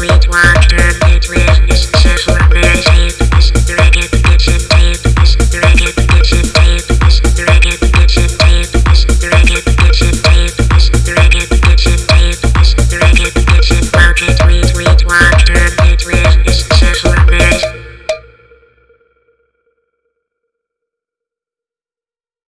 sweet water